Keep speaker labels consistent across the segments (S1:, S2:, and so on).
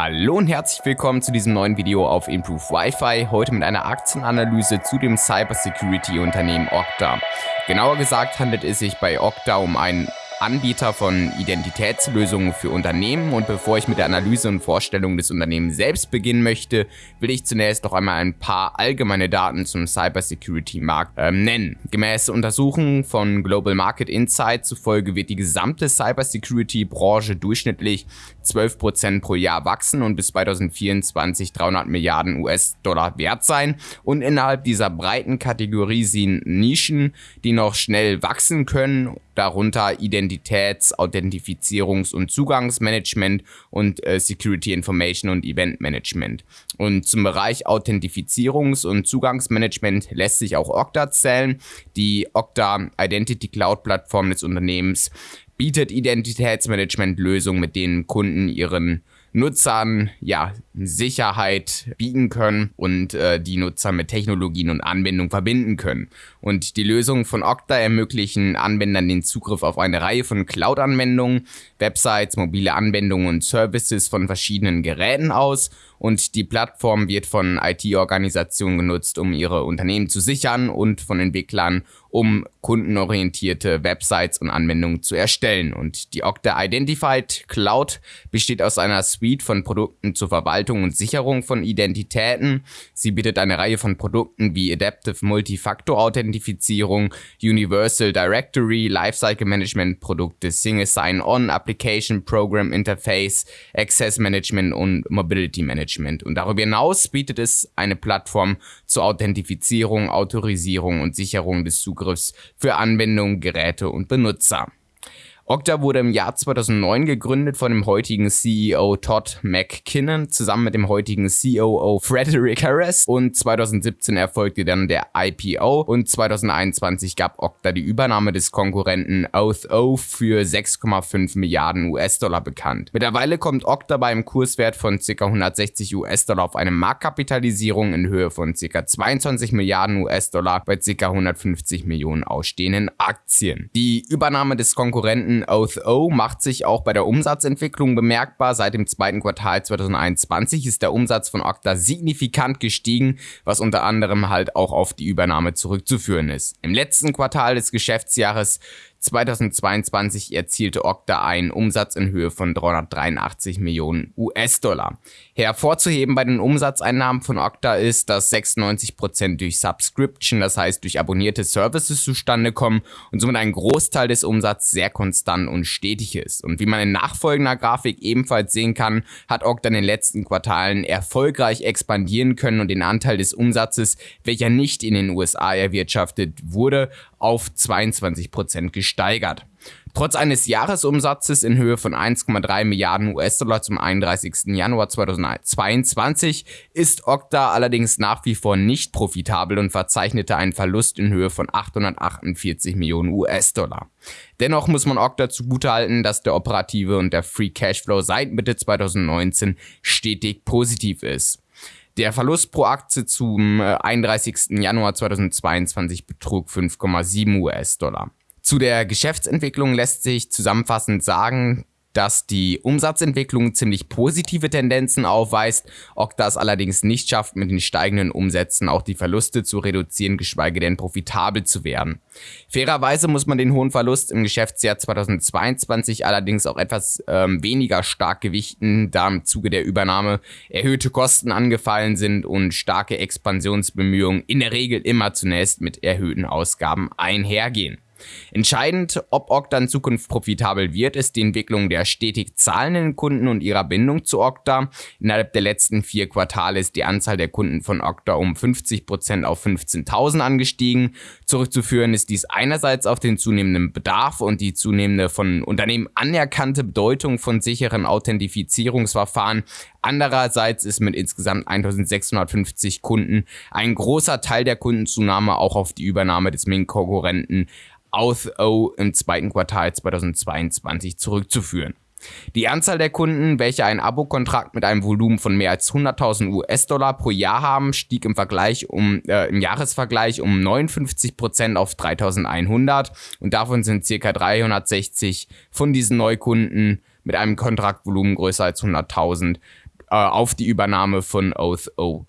S1: Hallo und herzlich willkommen zu diesem neuen Video auf Improve Wi-Fi. Heute mit einer Aktienanalyse zu dem Cybersecurity-Unternehmen Okta. Genauer gesagt handelt es sich bei Okta um ein Anbieter von Identitätslösungen für Unternehmen und bevor ich mit der Analyse und Vorstellung des Unternehmens selbst beginnen möchte, will ich zunächst noch einmal ein paar allgemeine Daten zum Cybersecurity-Markt äh, nennen. Gemäß Untersuchungen von Global Market Insight zufolge wird die gesamte Cybersecurity-Branche durchschnittlich 12% pro Jahr wachsen und bis 2024 300 Milliarden US-Dollar wert sein und innerhalb dieser breiten Kategorie sind Nischen, die noch schnell wachsen können darunter Identitäts-, Authentifizierungs- und Zugangsmanagement und äh, Security Information und Event Management. Und zum Bereich Authentifizierungs- und Zugangsmanagement lässt sich auch Okta zählen. Die Okta Identity Cloud Plattform des Unternehmens bietet Identitätsmanagement-Lösungen, mit denen Kunden ihren Nutzern ja Sicherheit bieten können und äh, die Nutzer mit Technologien und Anwendungen verbinden können. Und die Lösungen von Okta ermöglichen Anwendern den Zugriff auf eine Reihe von Cloud-Anwendungen, Websites, mobile Anwendungen und Services von verschiedenen Geräten aus und die Plattform wird von IT-Organisationen genutzt, um ihre Unternehmen zu sichern und von Entwicklern, um kundenorientierte Websites und Anwendungen zu erstellen. Und die Okta Identified Cloud besteht aus einer Suite von Produkten zur Verwaltung und Sicherung von Identitäten. Sie bietet eine Reihe von Produkten wie Adaptive Multifactor Authentifizierung, Universal Directory, Lifecycle Management Produkte, Single Sign-On, Application Program Interface, Access Management und Mobility Management. Und darüber hinaus bietet es eine Plattform zur Authentifizierung, Autorisierung und Sicherung des Zugriffs für Anwendungen, Geräte und Benutzer. Okta wurde im Jahr 2009 gegründet von dem heutigen CEO Todd McKinnon zusammen mit dem heutigen COO Frederick Harris und 2017 erfolgte dann der IPO und 2021 gab Okta die Übernahme des Konkurrenten Oath.O für 6,5 Milliarden US-Dollar bekannt. Mittlerweile kommt Okta beim Kurswert von ca. 160 US-Dollar auf eine Marktkapitalisierung in Höhe von ca. 22 Milliarden US-Dollar bei ca. 150 Millionen ausstehenden Aktien. Die Übernahme des Konkurrenten Oath.O macht sich auch bei der Umsatzentwicklung bemerkbar. Seit dem zweiten Quartal 2021 ist der Umsatz von Okta signifikant gestiegen, was unter anderem halt auch auf die Übernahme zurückzuführen ist. Im letzten Quartal des Geschäftsjahres 2022 erzielte Okta einen Umsatz in Höhe von 383 Millionen US-Dollar. Hervorzuheben bei den Umsatzeinnahmen von Okta ist, dass 96% durch Subscription, das heißt durch abonnierte Services zustande kommen und somit ein Großteil des Umsatzes sehr konstant und stetig ist. Und wie man in nachfolgender Grafik ebenfalls sehen kann, hat Okta in den letzten Quartalen erfolgreich expandieren können und den Anteil des Umsatzes, welcher nicht in den USA erwirtschaftet wurde, auf 22% gesteigert. Trotz eines Jahresumsatzes in Höhe von 1,3 Milliarden US-Dollar zum 31. Januar 2022 ist Okta allerdings nach wie vor nicht profitabel und verzeichnete einen Verlust in Höhe von 848 Millionen US-Dollar. Dennoch muss man Okta zugutehalten, dass der operative und der Free Cashflow seit Mitte 2019 stetig positiv ist. Der Verlust pro Aktie zum 31. Äh, Januar 2022 betrug 5,7 US-Dollar. Zu der Geschäftsentwicklung lässt sich zusammenfassend sagen, dass die Umsatzentwicklung ziemlich positive Tendenzen aufweist, Okta es allerdings nicht schafft, mit den steigenden Umsätzen auch die Verluste zu reduzieren, geschweige denn profitabel zu werden. Fairerweise muss man den hohen Verlust im Geschäftsjahr 2022 allerdings auch etwas ähm, weniger stark gewichten, da im Zuge der Übernahme erhöhte Kosten angefallen sind und starke Expansionsbemühungen in der Regel immer zunächst mit erhöhten Ausgaben einhergehen. Entscheidend, ob Okta in Zukunft profitabel wird, ist die Entwicklung der stetig zahlenden Kunden und ihrer Bindung zu Okta. Innerhalb der letzten vier Quartale ist die Anzahl der Kunden von Okta um 50% auf 15.000 angestiegen. Zurückzuführen ist dies einerseits auf den zunehmenden Bedarf und die zunehmende von Unternehmen anerkannte Bedeutung von sicheren Authentifizierungsverfahren, Andererseits ist mit insgesamt 1650 Kunden ein großer Teil der Kundenzunahme auch auf die Übernahme des Ming-Konkurrenten Auth-O im zweiten Quartal 2022 zurückzuführen. Die Anzahl der Kunden, welche einen Abo-Kontrakt mit einem Volumen von mehr als 100.000 US-Dollar pro Jahr haben, stieg im Vergleich um äh, im Jahresvergleich um 59 auf 3.100 und davon sind circa 360 von diesen Neukunden mit einem Kontraktvolumen größer als 100.000 äh, auf die Übernahme von Oath O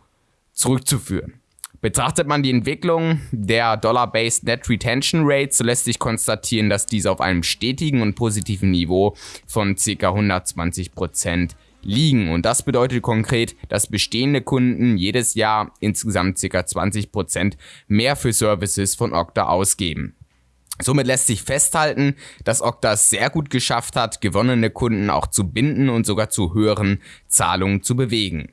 S1: zurückzuführen. Betrachtet man die Entwicklung der Dollar-Based Net Retention Rate, so lässt sich konstatieren, dass diese auf einem stetigen und positiven Niveau von ca. 120% liegen. Und das bedeutet konkret, dass bestehende Kunden jedes Jahr insgesamt ca. 20% mehr für Services von Okta ausgeben. Somit lässt sich festhalten, dass Okta es sehr gut geschafft hat, gewonnene Kunden auch zu binden und sogar zu höheren Zahlungen zu bewegen.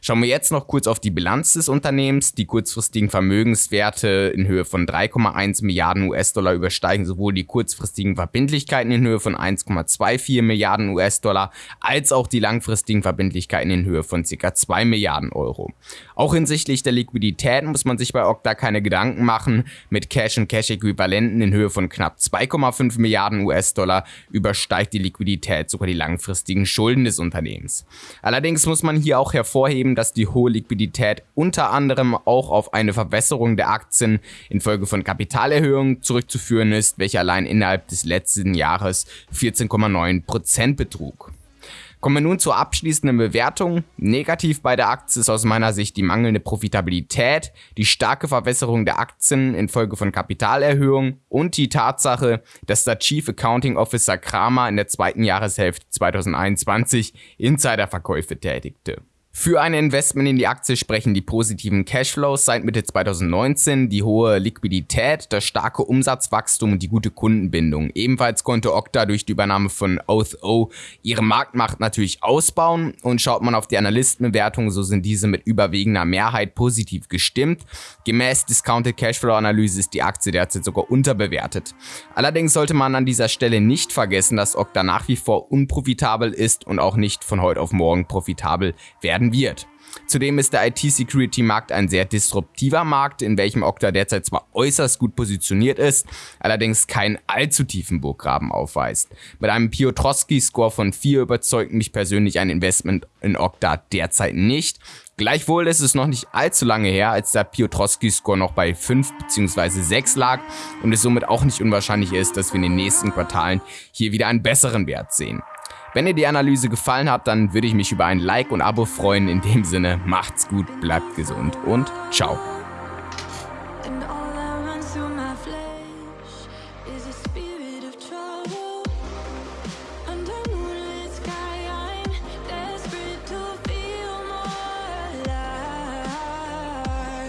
S1: Schauen wir jetzt noch kurz auf die Bilanz des Unternehmens. Die kurzfristigen Vermögenswerte in Höhe von 3,1 Milliarden US-Dollar übersteigen sowohl die kurzfristigen Verbindlichkeiten in Höhe von 1,24 Milliarden US-Dollar als auch die langfristigen Verbindlichkeiten in Höhe von ca. 2 Milliarden Euro. Auch hinsichtlich der Liquidität muss man sich bei Okta keine Gedanken machen. Mit Cash und Cash-Äquivalenten in Höhe von knapp 2,5 Milliarden US-Dollar übersteigt die Liquidität sogar die langfristigen Schulden des Unternehmens. Allerdings muss man hier auch hervorheben, hervorheben, dass die hohe Liquidität unter anderem auch auf eine Verbesserung der Aktien infolge von Kapitalerhöhungen zurückzuführen ist, welche allein innerhalb des letzten Jahres 14,9% betrug. Kommen wir nun zur abschließenden Bewertung. Negativ bei der Aktie ist aus meiner Sicht die mangelnde Profitabilität, die starke Verwässerung der Aktien infolge von Kapitalerhöhungen und die Tatsache, dass der Chief Accounting Officer Kramer in der zweiten Jahreshälfte 2021 Insiderverkäufe tätigte. Für ein Investment in die Aktie sprechen die positiven Cashflows seit Mitte 2019, die hohe Liquidität, das starke Umsatzwachstum und die gute Kundenbindung. Ebenfalls konnte Okta durch die Übernahme von Oath O ihre Marktmacht natürlich ausbauen und schaut man auf die Analystenbewertungen, so sind diese mit überwiegender Mehrheit positiv gestimmt. Gemäß Discounted Cashflow Analyse ist die Aktie derzeit sogar unterbewertet. Allerdings sollte man an dieser Stelle nicht vergessen, dass Okta nach wie vor unprofitabel ist und auch nicht von heute auf morgen profitabel werden werden wird. Zudem ist der IT-Security-Markt ein sehr disruptiver Markt, in welchem Okta derzeit zwar äußerst gut positioniert ist, allerdings keinen allzu tiefen Burggraben aufweist. Mit einem Piotrowski-Score von 4 überzeugt mich persönlich ein Investment in Okta derzeit nicht. Gleichwohl ist es noch nicht allzu lange her, als der Piotrowski-Score noch bei 5 bzw. 6 lag und es somit auch nicht unwahrscheinlich ist, dass wir in den nächsten Quartalen hier wieder einen besseren Wert sehen. Wenn dir die Analyse gefallen hat, dann würde ich mich über ein Like und Abo freuen. In dem Sinne, macht's gut, bleibt gesund und ciao. spirit